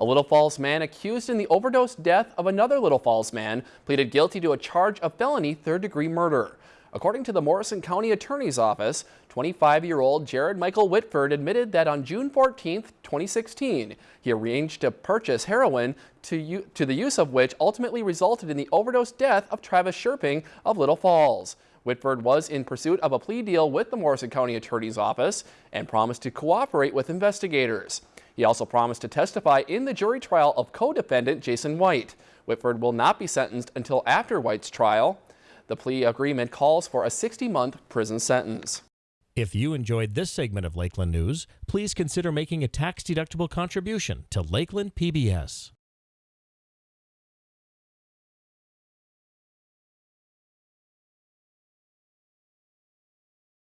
A Little Falls man accused in the overdose death of another Little Falls man pleaded guilty to a charge of felony third-degree murder. According to the Morrison County Attorney's Office, 25-year-old Jared Michael Whitford admitted that on June 14, 2016, he arranged to purchase heroin to, to the use of which ultimately resulted in the overdose death of Travis Sherping of Little Falls. Whitford was in pursuit of a plea deal with the Morrison County Attorney's Office and promised to cooperate with investigators. He also promised to testify in the jury trial of co-defendant Jason White. Whitford will not be sentenced until after White's trial. The plea agreement calls for a 60-month prison sentence. If you enjoyed this segment of Lakeland News, please consider making a tax-deductible contribution to Lakeland PBS.